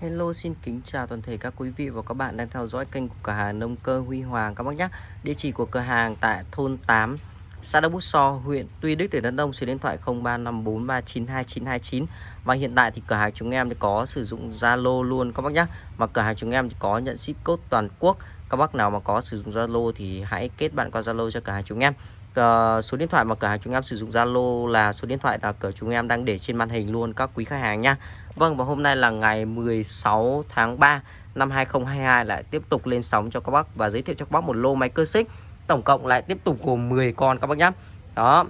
Hello xin kính chào toàn thể các quý vị và các bạn đang theo dõi kênh của cửa hàng nông cơ Huy Hoàng các bác nhé. Địa chỉ của cửa hàng tại thôn 8, xã Đông Bút So, huyện Tuy Đức, tỉnh Đắk Nông, số điện thoại 0354392929 và hiện tại thì cửa hàng chúng em thì có sử dụng Zalo luôn các bác nhé. Và cửa hàng chúng em thì có nhận ship code toàn quốc. Các bác nào mà có sử dụng Zalo thì hãy kết bạn qua Zalo cho cửa hàng chúng em. Uh, số điện thoại mà cửa hàng chúng em sử dụng Zalo là số điện thoại là cửa chúng em đang để trên màn hình luôn các quý khách hàng nhé. Vâng và hôm nay là ngày 16 tháng 3 năm 2022 lại tiếp tục lên sóng cho các bác và giới thiệu cho các bác một lô máy cơ xích tổng cộng lại tiếp tục gồm 10 con các bác nhé. Đó.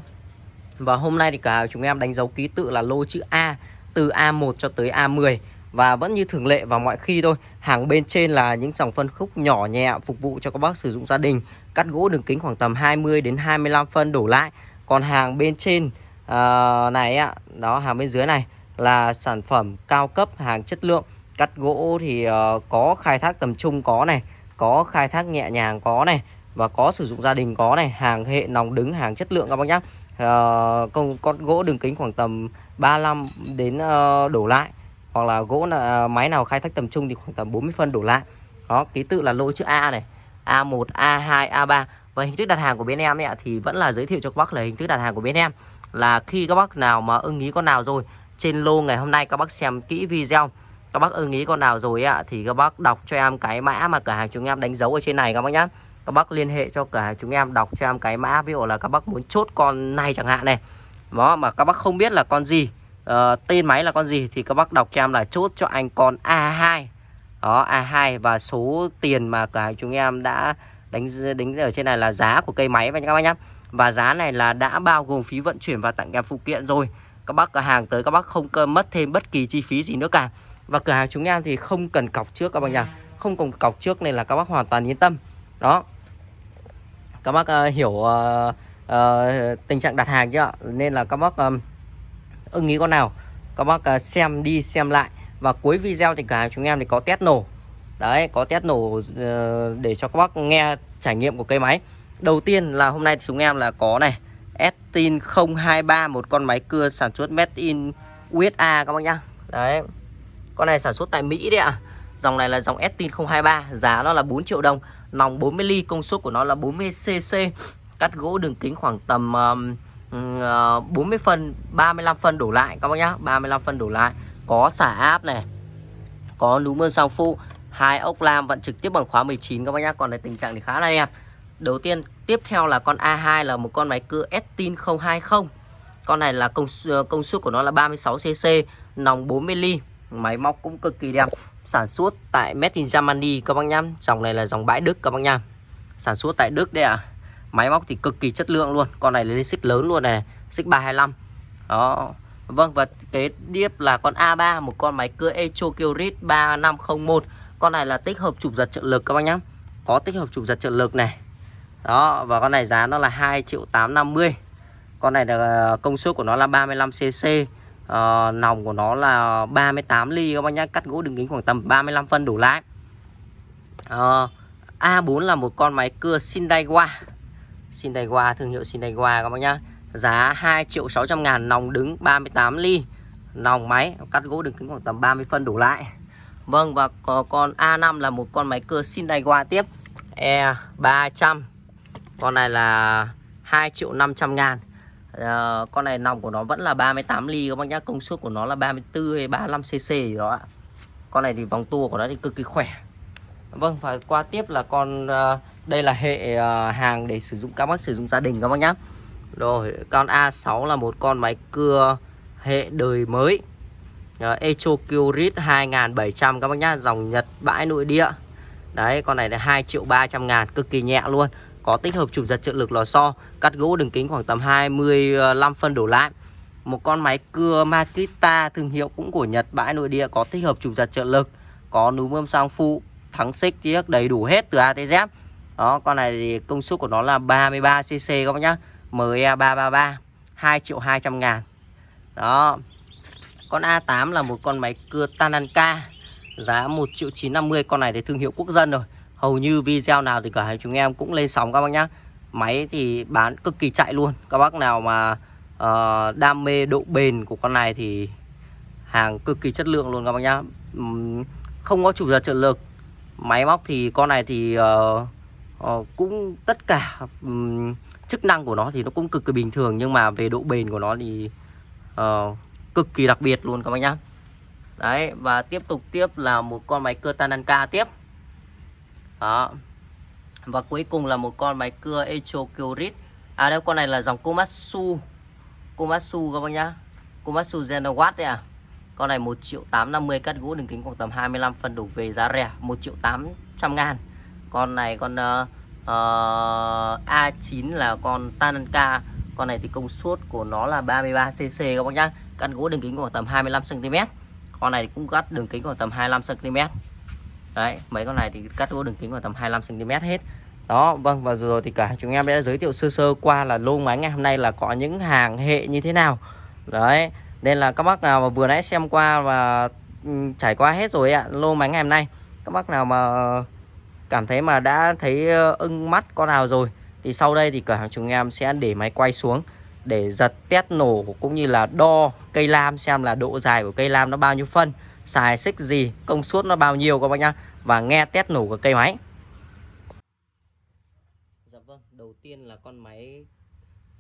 Và hôm nay thì cả chúng em đánh dấu ký tự là lô chữ A từ A1 cho tới A10 và vẫn như thường lệ và mọi khi thôi hàng bên trên là những dòng phân khúc nhỏ nhẹ phục vụ cho các bác sử dụng gia đình cắt gỗ đường kính khoảng tầm 20 đến 25 phân đổ lại còn hàng bên trên uh, này ạ đó hàng bên dưới này là sản phẩm cao cấp hàng chất lượng. Cắt gỗ thì uh, có khai thác tầm trung có này có khai thác nhẹ nhàng có này và có sử dụng gia đình có này hàng hệ nòng đứng hàng chất lượng các bác nhá. Ờ, uh, con, con gỗ đường kính khoảng tầm 35 đến uh, đổ lại. Hoặc là gỗ là uh, máy nào khai thác tầm trung thì khoảng tầm 40 phân đổ lại. Đó ký tự là lô chữ A này A1 A2 A3 và hình thức đặt hàng của bên em ấy, thì vẫn là giới thiệu cho các bác là hình thức đặt hàng của bên em. Là khi các bác nào mà ưng ý con nào rồi trên lô ngày hôm nay. Các bác xem kỹ video. Các bác ưng ý con nào rồi ạ thì các bác đọc cho em cái mã mà cửa hàng chúng em đánh dấu ở trên này các bác nhá. Các bác liên hệ cho cửa hàng chúng em đọc cho em cái mã. Ví dụ là các bác muốn chốt con này chẳng hạn này. Đó mà các bác không biết là con gì uh, tên máy là con gì thì các bác đọc cho em là chốt cho anh con A2 đó A2 và số tiền mà cửa hàng chúng em đã đánh đánh ở trên này là giá của cây máy và các bác nhá. Và giá này là đã bao gồm phí vận chuyển và tặng kèm phụ kiện rồi các bác cửa hàng tới các bác không cần mất thêm bất kỳ chi phí gì nữa cả. Và cửa hàng chúng em thì không cần cọc trước các bác nhá không cần cọc trước nên là các bác hoàn toàn yên tâm. Đó. Các bác uh, hiểu uh, uh, tình trạng đặt hàng chưa nên là các bác um, ưng ý con nào các bác uh, xem đi xem lại. Và cuối video thì cửa hàng chúng em thì có test nổ. Đấy có test nổ uh, để cho các bác nghe trải nghiệm của cây máy. Đầu tiên là hôm nay thì chúng em là có này Estin 023 một con máy cưa sản xuất made in USA các bác nhá. Đấy. Con này sản xuất tại Mỹ đấy ạ. À. Dòng này là dòng Estin 023, giá nó là 4 triệu đồng, nòng 40 ly, công suất của nó là 40 cc. Cắt gỗ đường kính khoảng tầm um, uh, 40 ờ, phân, 35 phân đổ lại các bác nhá, 35 phân đổ lại. Có xả áp này. Có núm mơn sang phu, hai ốc lam vận trực tiếp bằng khóa 19 các bác nhá. Còn này tình trạng thì khá là đẹp. Đầu tiên tiếp theo là con A2 là một con máy cưa Estin 020. Con này là công công suất của nó là 36 cc, nòng 40 ly. Máy móc cũng cực kỳ đẹp. Sản xuất tại Made in Germany các bác nhá. Dòng này là dòng bãi Đức các bác nhá. Sản xuất tại Đức đây ạ. À. Máy móc thì cực kỳ chất lượng luôn. Con này lên xích lớn luôn này, xích 325. Đó. Vâng và kế tiếp là con A3, một con máy cưa Echo Kyrit 3501. Con này là tích hợp chụp giật trợ lực các bác nhá. Có tích hợp chụp giật trợ lực này đó và con này giá nó là 2 triệu 850 con này là ờ, công suất của nó là 35 cc à, nòng của nó là 38 ly các bác nhá cắt gỗ đường kính khoảng tầm 35 phân đủ lái à, ờ, A4 là một con máy cưa Sindaiwa Sindaiwa thương hiệu Sindaiwa các bác nhá. Giá 2 triệu 600 ngàn nòng đứng 38 ly. Nòng máy cắt gỗ đường kính khoảng tầm 30 phân đủ lại. Vâng và có con A5 là một con máy cưa Sindaiwa tiếp. E300 con này là 2 triệu 500 ngàn. À, Con này nòng của nó vẫn là 38 ly các bác nhá Công suất của nó là 34 hay 35 cc gì đó ạ. Con này thì vòng tua của nó thì cực kỳ khỏe. Vâng và qua tiếp là con uh, Đây là hệ uh, hàng để sử dụng các bác sử dụng gia đình các bác nhá. Rồi con A6 là một con máy cưa hệ đời mới. Uh, Echo Kyrit 2700 các bác nhá Dòng Nhật bãi nội địa. Đấy con này là 2 triệu 300 ngàn Cực kỳ nhẹ luôn có tích hợp chụp giật trợ lực lò xo, cắt gỗ đường kính khoảng tầm 25 phân đổ lại. Một con máy cưa Makita thương hiệu cũng của Nhật bãi nội địa có tích hợp chụp giật trợ lực, có núm bơm sang phụ, thắng xích tiếc đầy đủ hết từ A tới Z. Đó, con này thì công suất của nó là 33 cc các bác nhá. ME333 2 triệu 200 ngàn. Đó. Con A8 là một con máy cưa Tananka giá 1 triệu 950 con này thì thương hiệu quốc dân rồi hầu như video nào thì cả hai chúng em cũng lên sóng các bác nhá. Máy thì bán cực kỳ chạy luôn. Các bác nào mà uh, đam mê độ bền của con này thì hàng cực kỳ chất lượng luôn các bác nhá. Không có chủ giật trợ lực. Máy móc thì con này thì uh, uh, cũng tất cả um, chức năng của nó thì nó cũng cực kỳ bình thường. Nhưng mà về độ bền của nó thì uh, cực kỳ đặc biệt luôn các bác nhá. Đấy và tiếp tục tiếp là một con máy cơ Tananka tiếp đó. Và cuối cùng là một con máy cưa Echo Kyrit à đây con này là dòng Komatsu. Komatsu các bác nhá. Komatsu Genowatt đấy à. Con này 1 triệu 850 cắt gỗ đường kính khoảng tầm 25 phân đổ về giá rẻ 1 triệu 800 ngàn. Con này con uh, uh, A9 là con Tananka Con này thì công suất của nó là 33cc các bác nhá. Cắt gỗ đường kính khoảng tầm 25cm Con này cũng cắt đường kính khoảng tầm 25cm Đấy, mấy con này thì cắt gỗ đường kính vào tầm 25cm hết. Đó vâng và rồi thì cả chúng em đã giới thiệu sơ sơ qua là lô máy ngày hôm nay là có những hàng hệ như thế nào. Đấy, nên là các bác nào mà vừa nãy xem qua và trải qua hết rồi ạ, lô máy ngày hôm nay, các bác nào mà cảm thấy mà đã thấy ưng mắt con nào rồi, thì sau đây thì cửa hàng chúng em sẽ để máy quay xuống để giật test nổ cũng như là đo cây lam xem là độ dài của cây lam nó bao nhiêu phân xài xích gì công suất nó bao nhiêu các bác nhá. Và nghe test nổ của cây máy. Dạ vâng đầu tiên là con máy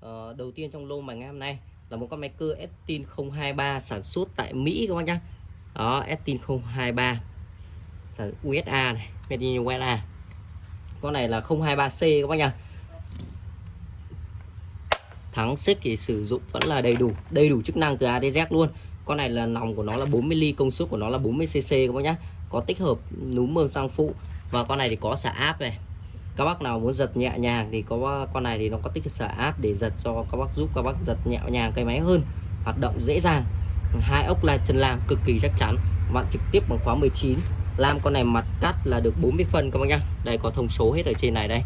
uh, đầu tiên trong lô mà ngày hôm nay là một con máy cưa Estin 023 sản xuất tại Mỹ các bác nhá. Đó Estin 023 sản USA này made in USA con này là 023C các bác nhá. Thắng xích thì sử dụng vẫn là đầy đủ đầy đủ chức năng từ A tới Z luôn con này là nòng của nó là 40 ly, công suất của nó là 40 cc các bác nhá. Có tích hợp núm mơm sang phụ. Và con này thì có xả áp này. Các bác nào muốn giật nhẹ nhàng thì có con này thì nó có tích xả áp để giật cho các bác giúp các bác giật nhẹ nhàng cây máy hơn. Hoạt động dễ dàng. Hai ốc là chân làm cực kỳ chắc chắn. Vặn trực tiếp bằng khóa 19 lam con này mặt cắt là được 40 phân các bác nhá. Đây, có thông số hết ở trên này đây.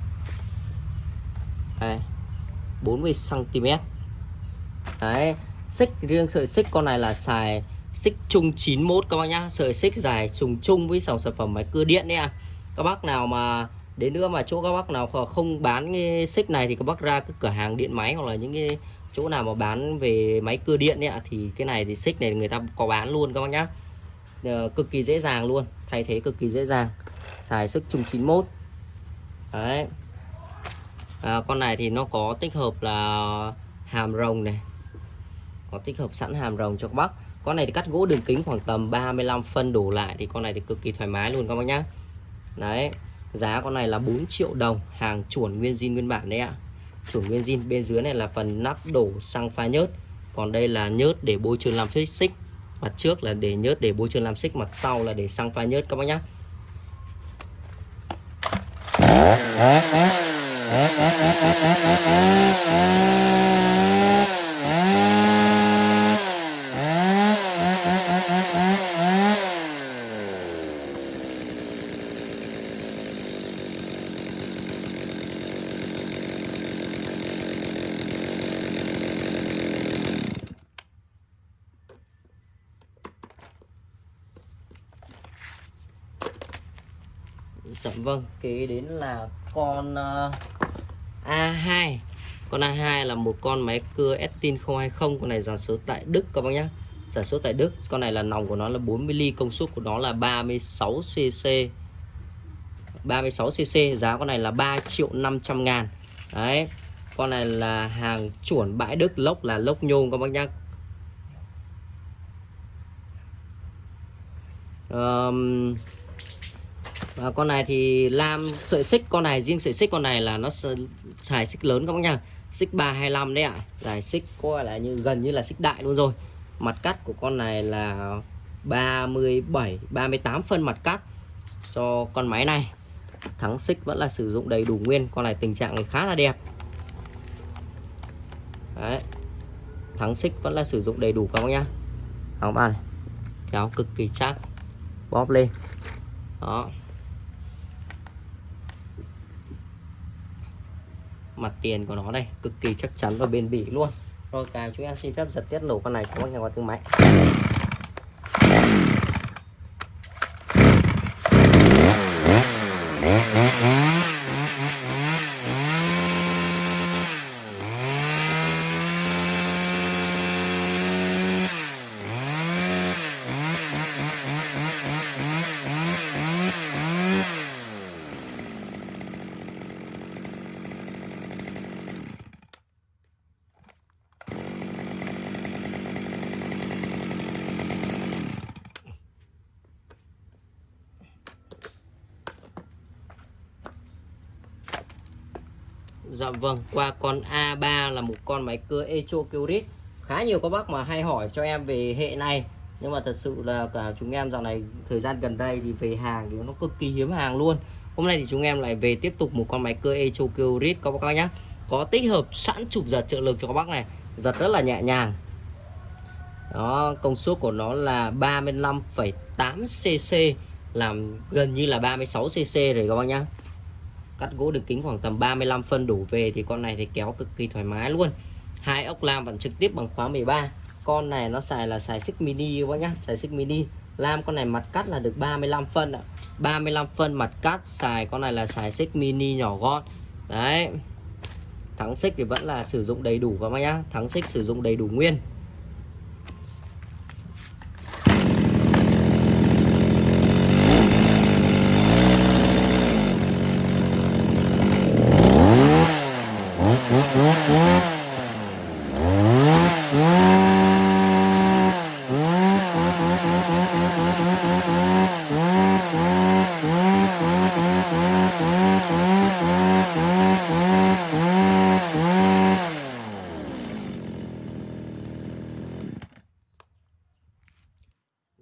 Đây. 40 cm đấy xích riêng sợi xích con này là xài xích chung 91 các bác nhá. Sợi xích dài trùng chung với dòng sản phẩm máy cưa điện đấy à các bác nào mà đến nữa mà chỗ các bác nào không bán cái xích này thì các bác ra cái cửa hàng điện máy hoặc là những cái chỗ nào mà bán về máy cưa điện ấy, thì cái này thì xích này người ta có bán luôn các bác nhá. Ờ, cực kỳ dễ dàng luôn. Thay thế cực kỳ dễ dàng. Xài sức chung 91 đấy. À, con này thì nó có tích hợp là hàm rồng này có tích hợp sẵn hàm rồng cho các bác. Con này thì cắt gỗ đường kính khoảng tầm 35 phân đổ lại thì con này thì cực kỳ thoải mái luôn các bác nhá. Đấy, Giá con này là 4 triệu đồng, Hàng chuẩn nguyên zin nguyên bản đấy ạ. Chuẩn nguyên zin bên dưới này là phần nắp đổ xăng pha nhớt. Còn đây là nhớt để bôi trơn làm phích xích. Mặt trước là để nhớt để bôi trơn làm xích, Mặt sau là để xăng pha nhớt các bác nhá Dạ vâng, kế đến là con ờ, uh, A2 Con A2 là một con máy cưa Estin 020 Con này sản xuất tại Đức các bác nhé Sản xuất tại Đức Con này là nòng của nó là 40 ly Công suất của nó là 36cc 36cc Giá con này là 3 triệu 500 ngàn. Đấy Con này là hàng chuẩn bãi Đức Lốc là lốc nhôm các bác nhé um, và con này thì lam sợi xích, con này, riêng sợi xích con này là nó xài xích lớn các bác nha. Xích 325 đấy ạ. À. dài xích coi là như, gần như là xích đại luôn rồi. Mặt cắt của con này là 37 38 phân mặt cắt cho con máy này. Thắng xích vẫn là sử dụng đầy đủ nguyên, con này tình trạng này khá là đẹp. Đấy. Thắng xích vẫn là sử dụng đầy đủ các bác nhá áo ba này, kéo cực kỳ chắc, bóp lên. Đó. Mặt tiền của nó đây, cực kỳ chắc chắn và bền bỉ luôn. Rồi, cái chúng em xin phép giật tiết nổ con này cho các nhà qua thương máy Vâng, qua con A3 là một con máy cưa Echo Curit Khá nhiều các bác mà hay hỏi cho em về hệ này. Nhưng mà thật sự là cả chúng em dạo này thời gian gần đây thì về hàng thì nó cực kỳ hiếm hàng luôn. Hôm nay thì chúng em lại về tiếp tục một con máy cưa Echo Curit các bác nhé Có tích hợp sẵn chụp giật trợ lực cho các bác này. Giật rất là nhẹ nhàng. Đó, công suất của nó là 35,8cc Làm gần như là 36cc rồi các bác nhé cắt gỗ đường kính khoảng tầm 35 phân đủ về thì con này thì kéo cực kỳ thoải mái luôn. Hai ốc lam vẫn trực tiếp bằng khóa 13 con này nó xài là xài xích mini các bác nhá, xài xích mini. Lam con này mặt cắt là được 35 phân ạ. 35 phân mặt cắt, xài con này là xài xích mini nhỏ gọn. Đấy. Thắng xích thì vẫn là sử dụng đầy đủ các bác nhá. Thắng xích sử dụng đầy đủ nguyên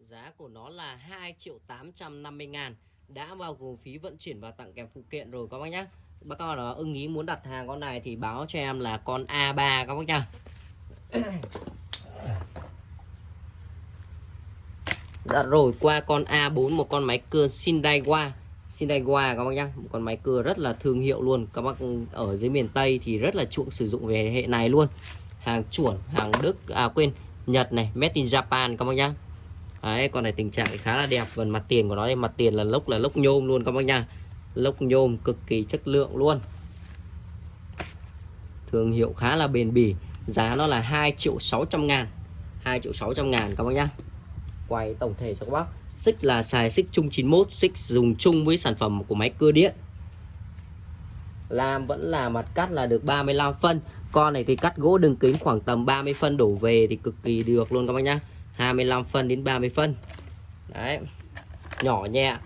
Giá của nó là 2 triệu 850 ngàn Đã bao gồm phí vận chuyển và tặng kèm phụ kiện rồi các bác nhé Bác nào đó ưng ý muốn đặt hàng con này thì báo cho em là con A3 các bác nhá. Dạ rồi, qua con A4 một con máy cưa Sindaiwa Sindaiwa các bác nhá, một con máy cưa rất là thương hiệu luôn. Các bác ở dưới miền Tây thì rất là chuộng sử dụng về hệ này luôn. Hàng chuẩn hàng Đức à quên, Nhật này, made in Japan các bác nhá. Đấy, con này tình trạng khá là đẹp. Phần mặt tiền của nó đây mặt tiền là lốc là lốc nhôm luôn các bác nha. Lốc nhôm cực kỳ chất lượng luôn. Thương hiệu khá là bền bỉ Giá nó là 2 triệu 600 ngàn. 2 triệu 600 ngàn các bác nhá. Quay tổng thể cho các bác. Xích là xài xích chung 91 Xích dùng chung với sản phẩm của máy cưa điện. Làm vẫn là mặt cắt là được 35 phân. Con này thì cắt gỗ đường kính khoảng tầm 30 phân đổ về thì cực kỳ được luôn các bác nhá. 25 phân đến 30 phân. Đấy nhỏ nhẹ.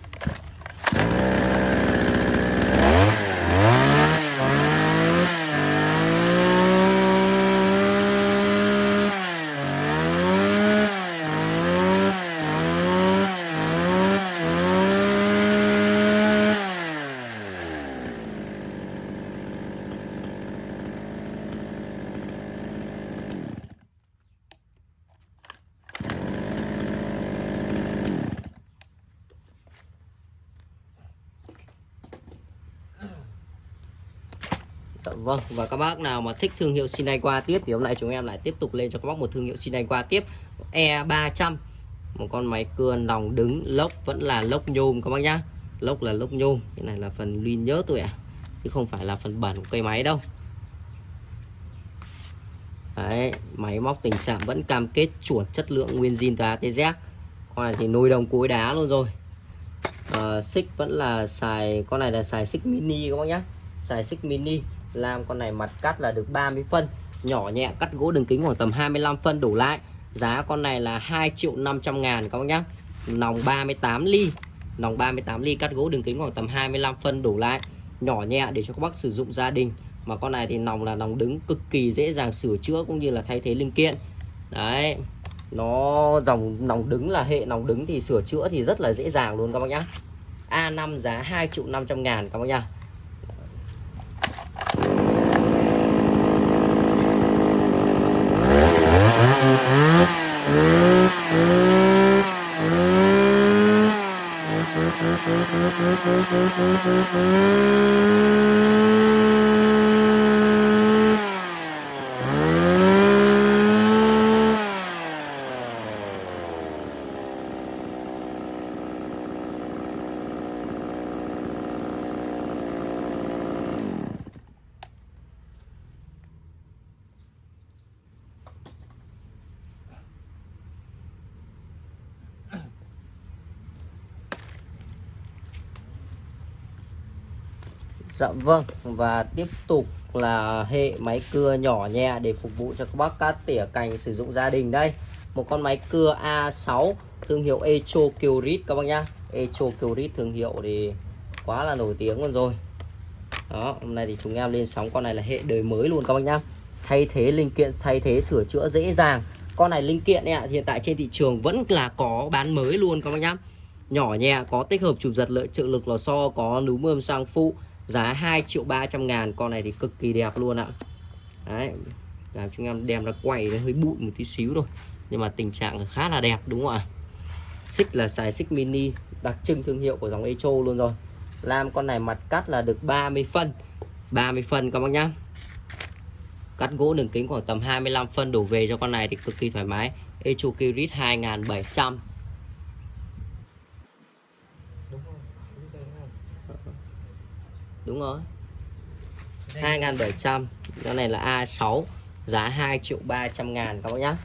Vâng và các bác nào mà thích thương hiệu Sinai qua tiếp thì hôm nay chúng em lại tiếp tục lên cho các bác một thương hiệu Sinai qua tiếp. E300 một con máy cưa lòng đứng lốc vẫn là lốc nhôm các bác nhá. Lốc là lốc nhôm cái này là phần luy nhớ tôi ạ à. chứ không phải là phần bẩn của cây máy đâu. Đấy, máy móc tình trạng vẫn cam kết chuẩn chất lượng nguyên zin từ ATZ con này thì nồi đồng cối đá luôn rồi. À, xích vẫn là xài con này là xài xích mini các bác nhá. Xài xích mini. Lam con này mặt cắt là được 30 phân, nhỏ nhẹ cắt gỗ đường kính khoảng tầm 25 phân đủ lại. Giá con này là 2 triệu 500 ngàn các bác nhá. Nòng 38 ly, nòng 38 ly cắt gỗ đường kính khoảng tầm 25 phân đủ lại. Nhỏ nhẹ để cho các bác sử dụng gia đình. Mà con này thì nòng là nòng đứng cực kỳ dễ dàng sửa chữa cũng như là thay thế linh kiện. Đấy, nó dòng, nòng đứng là hệ nòng đứng thì sửa chữa thì rất là dễ dàng luôn các bác nhá. A5 giá 2 triệu 500 ngàn các bác nhá. Dạ vâng và tiếp tục là hệ máy cưa nhỏ nhẹ để phục vụ cho các bác cắt tỉa cành sử dụng gia đình đây. Một con máy cưa A6 thương hiệu Echo Kyrit các bác nhá. Echo Kyrit thương hiệu thì quá là nổi tiếng luôn rồi. Đó, hôm nay thì chúng em lên sóng con này là hệ đời mới luôn các bác nhá. Thay thế linh kiện, thay thế sửa chữa dễ dàng. Con này linh kiện ạ, hiện tại trên thị trường vẫn là có bán mới luôn các bác nhá. Nhỏ nhẹ, có tích hợp chụp giật lợi, trợ lực lò xo, có núm mơm sang phụ giá 2 triệu 300 ngàn con này thì cực kỳ đẹp luôn ạ. Đấy làm chúng em đem ra quay nó hơi bụi một tí xíu rồi, nhưng mà tình trạng khá là đẹp đúng không ạ? Xích là xài xích mini đặc trưng thương hiệu của dòng Echo luôn rồi. Làm con này mặt cắt là được 30 phân. 30 phân các bác nhá. Cắt gỗ đường kính khoảng tầm 25 phân đổ về cho con này thì cực kỳ thoải mái. Echo Kirit 2700 đúng rồi. 2700 con này là A6 giá 2 triệu 300 ngàn các bác nhá.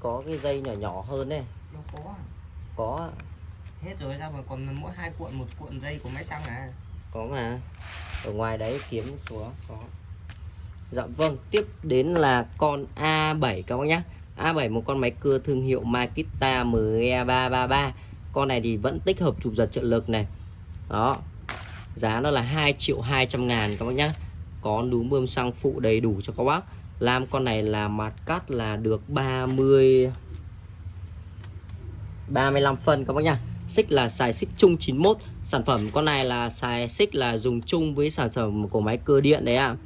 Có cái dây nhỏ nhỏ hơn này Đâu có à? có Hết rồi sao mà còn mỗi hai cuộn một cuộn dây của máy xăng à? Có mà. Ở ngoài đấy kiếm có có. Dạ vâng tiếp đến là con A7 các bác nhé A7 một con máy cưa thương hiệu Makita ME333 con này thì vẫn tích hợp chụp giật trợ lực này. Đó giá nó là 2 triệu 200 ngàn các bác nhé có núm bơm xăng phụ đầy đủ cho các bác. Làm con này là mặt cắt là được 30 35 phân các bác nhá. Xích là xài xích chung 91 sản phẩm con này là xài xích là dùng chung với sản phẩm của máy cơ điện đấy ạ. À.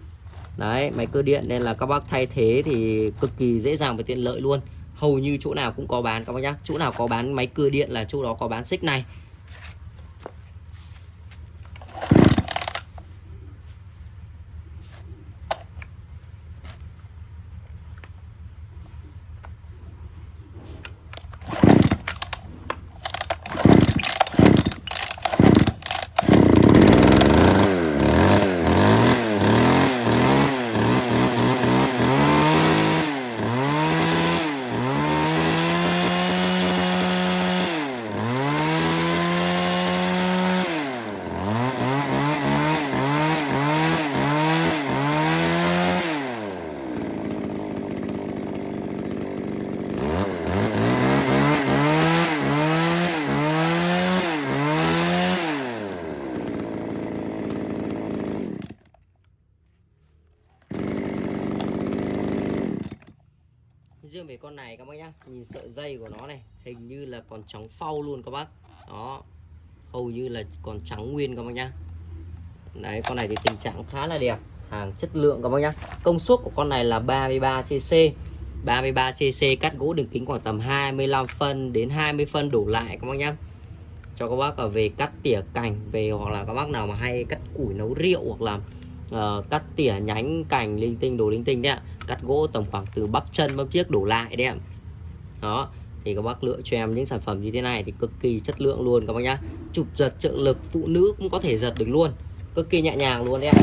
đấy, máy cơ điện nên là các bác thay thế thì cực kỳ dễ dàng và tiện lợi luôn. Hầu như chỗ nào cũng có bán các bác nhá. Chỗ nào có bán máy cơ điện là chỗ đó có bán xích này. Về con này các bác nhá. Nhìn sợi dây của nó này, hình như là còn trắng phau luôn các bác. Đó, hầu như là còn trắng nguyên các bác nhá. Đấy, con này thì tình trạng khá là đẹp, hàng chất lượng các bác nhá. Công suất của con này là 33 cc 33 cc cắt gỗ đường kính khoảng tầm 25 phân đến 20 phân đổ lại các bác nhá. Cho các bác ở về cắt tỉa cành, về hoặc là các bác nào mà hay cắt củi nấu rượu hoặc là uh, cắt tỉa nhánh cành linh tinh đồ linh tinh đấy ạ. Cắt gỗ tầm khoảng từ bắp chân bắp chiếc đổ lại đấy ạ. Đó thì các bác lựa cho em những sản phẩm như thế này thì cực kỳ chất lượng luôn các bác nhá. Chụp giật trợ lực phụ nữ cũng có thể giật được luôn. Cực kỳ nhẹ nhàng luôn đấy ạ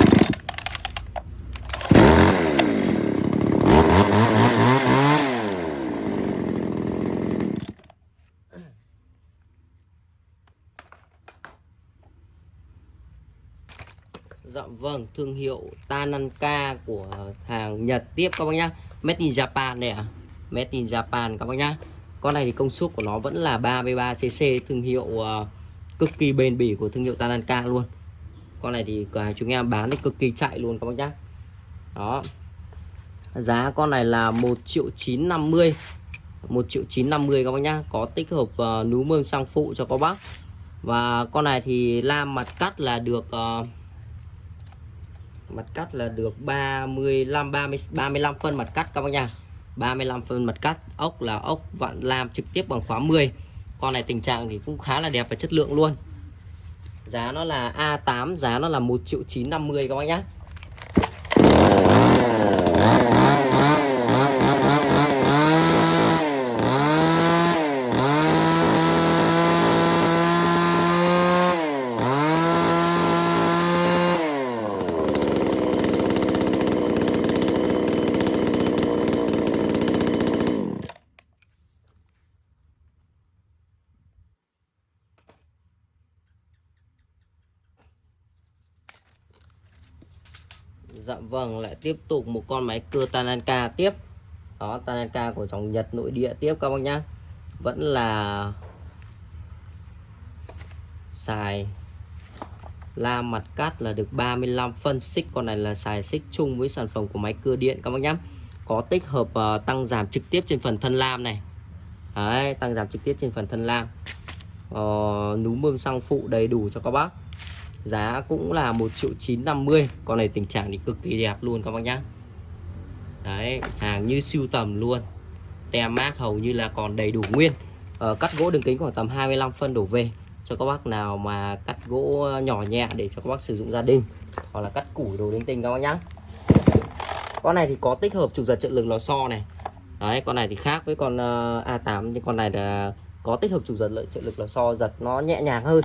Dạ vâng, thương hiệu Tananka của hàng Nhật tiếp các bác nhá. Made in Japan này ạ. Made in Japan các bác nhá. Con này thì công suất của nó vẫn là 33cc thương hiệu uh, cực kỳ bền bỉ của thương hiệu Tananka luôn. Con này thì cửa hàng chúng em bán thì cực kỳ chạy luôn các bác nhá. Đó. Giá con này là 1 triệu 950 1 triệu 950 các bác nhá Có tích hợp ờ, uh, núm mương sang phụ cho các bác Và con này thì lam mặt cắt là được uh, Mặt cắt là được 35 30 35 phân mặt cắt các bác nha. 35 phân mặt cắt, Ốc là ốc, vạn lam trực tiếp bằng khóa 10 Con này tình trạng thì cũng khá là đẹp và chất lượng luôn. Giá nó là A8 Giá nó là 1 triệu 950 các bác nhá. Dạ vâng, lại tiếp tục một con máy cưa Tananka tiếp. Đó, Tananka của dòng Nhật nội địa tiếp các bác nhá. Vẫn là xài la mặt cắt là được 35 phân xích con này là xài xích chung với sản phẩm của máy cưa điện các bác nhá có tích hợp uh, tăng giảm trực tiếp trên phần thân lam này Đấy, tăng giảm trực tiếp trên phần thân lam uh, núm bơm xăng phụ đầy đủ cho các bác giá cũng là 1 triệu 950 con này tình trạng thì cực kỳ đẹp luôn các bác nhá. Đấy hàng như siêu tầm luôn. Tem mát hầu như là còn đầy đủ nguyên. Ờ, cắt gỗ đường kính khoảng tầm 25 phân đổ về. Cho các bác nào mà cắt gỗ nhỏ nhẹ để cho các bác sử dụng gia đình. Hoặc là cắt củi đồ linh tinh các bác nhá. Con này thì có tích hợp trục giật trợ lực lò xo này. Đấy con này thì khác với con uh, A8 nhưng con này là có tích hợp trục giật lợi trợ lực lò xo giật nó nhẹ nhàng hơn.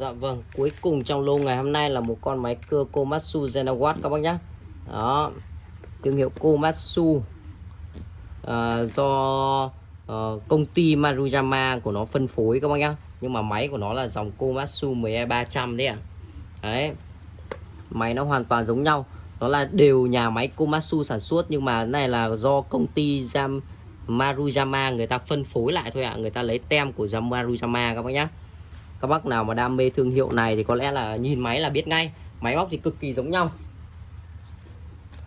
Dạ vâng, cuối cùng trong lô ngày hôm nay là một con máy cưa Komatsu Zenawatt các bác nhé Đó, thương hiệu Komatsu. À, Do uh, công ty Maruyama của nó phân phối các bác nhé Nhưng mà máy của nó là dòng Komatsu 12300 đấy ạ. À. Đấy, máy nó hoàn toàn giống nhau. Nó là đều nhà máy Komatsu sản xuất Nhưng mà này là do công ty Jam Maruyama người ta phân phối lại thôi ạ. À. Người ta lấy tem của Jam Maruyama các bác nhé các bác nào mà đam mê thương hiệu này thì có lẽ là nhìn máy là biết ngay. Máy móc thì cực kỳ giống nhau.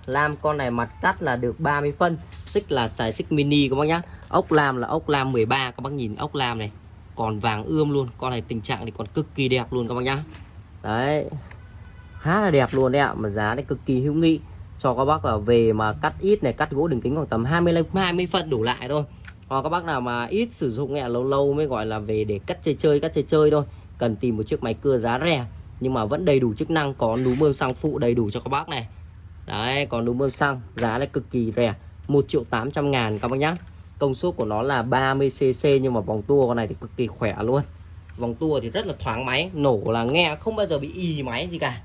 Lam, con này mặt cắt là được 30 phân. Xích là xài xích mini các bác nhá. Ốc lam là ốc lam 13 các bác nhìn ốc lam này. Còn vàng ươm luôn, con này tình trạng thì còn cực kỳ đẹp luôn các bác nhá. Đấy, khá là đẹp luôn đấy ạ, mà giá này cực kỳ hữu nghị. Cho các bác là về mà cắt ít này, cắt gỗ đường kính khoảng tầm 20 20 phân đủ lại thôi hoặc các bác nào mà ít sử dụng nghe lâu lâu mới gọi là về để cắt chơi chơi, cắt chơi chơi thôi. Cần tìm một chiếc máy cưa giá rẻ, nhưng mà vẫn đầy đủ chức năng, có núm bơm xăng phụ đầy đủ cho các bác này. Đấy, có núm bơm xăng, giá là cực kỳ rẻ 1 triệu 800 ngàn các bác nhá. Công suất của nó là 30cc nhưng mà vòng tua con này thì cực kỳ khỏe luôn. Vòng tua thì rất là thoáng máy, nổ là nghe không bao giờ bị y máy gì cả.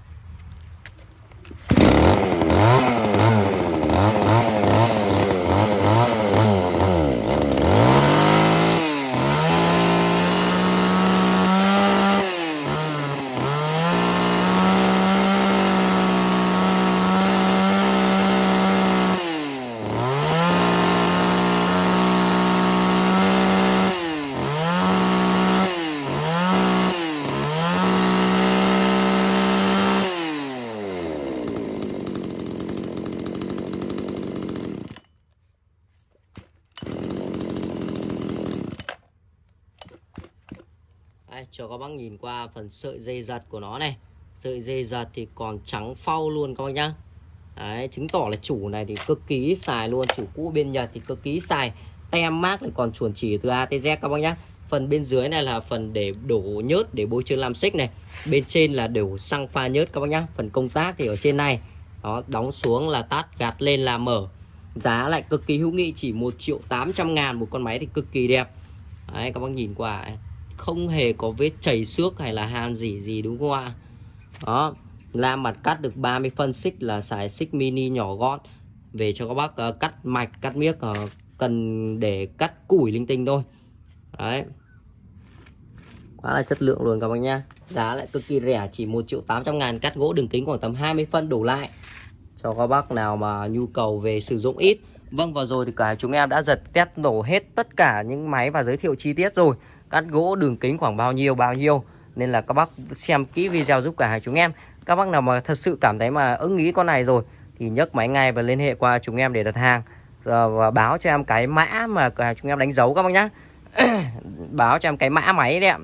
Đây, cho các bác nhìn qua phần sợi dây giật của nó này. Sợi dây giật thì còn trắng phau luôn các bác nhá. Đấy, chứng tỏ là chủ này thì cực kỳ xài luôn. Chủ cũ bên Nhật thì cực kỳ xài. Tem mát lại còn chuẩn chỉ từ A tới Z các bác nhá. Phần bên dưới này là phần để đổ nhớt để bôi trơn làm xích này. Bên trên là đổ xăng pha nhớt các bác nhá. Phần công tác thì ở trên này. Đó, đóng xuống là tắt, gạt lên là mở. Giá lại cực kỳ hữu nghị chỉ 1 triệu 800 ngàn một con máy thì cực kỳ đẹp. Đấy các bác nhìn qua. ấy không hề có vết chảy xước hay là han gì gì đúng không ạ? Đó la mặt cắt được 30 phân xích là xài xích mini nhỏ gọn. Về cho các bác uh, cắt mạch cắt miếc uh, cần để cắt củi linh tinh thôi. Đấy. Quá là chất lượng luôn các bác nhá, giá lại cực kỳ rẻ chỉ 1 triệu 800 ngàn cắt gỗ đường kính khoảng tầm 20 phân đổ lại. Cho các bác nào mà nhu cầu về sử dụng ít. Vâng vừa rồi thì cả chúng em đã giật test nổ hết tất cả những máy và giới thiệu chi tiết rồi cắt gỗ đường kính khoảng bao nhiêu bao nhiêu. Nên là các bác xem kỹ video giúp cả hai chúng em. Các bác nào mà thật sự cảm thấy mà ưng ý con này rồi thì nhấc máy ngay và liên hệ qua chúng em để đặt hàng. Ờ, và báo cho em cái mã mà cả chúng em đánh dấu các bác nhá. Báo cho em cái mã máy đấy ạ.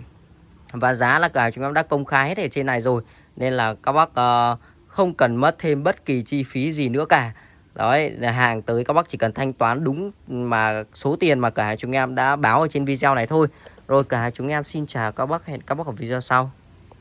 Và giá là cả chúng em đã công khai hết ở trên này rồi. Nên là các bác uh, không cần mất thêm bất kỳ chi phí gì nữa cả. Đấy, hàng tới các bác chỉ cần thanh toán đúng mà số tiền mà cả chúng em đã báo ở trên video này thôi rồi cả chúng em xin chào các bác hẹn các bác ở video sau.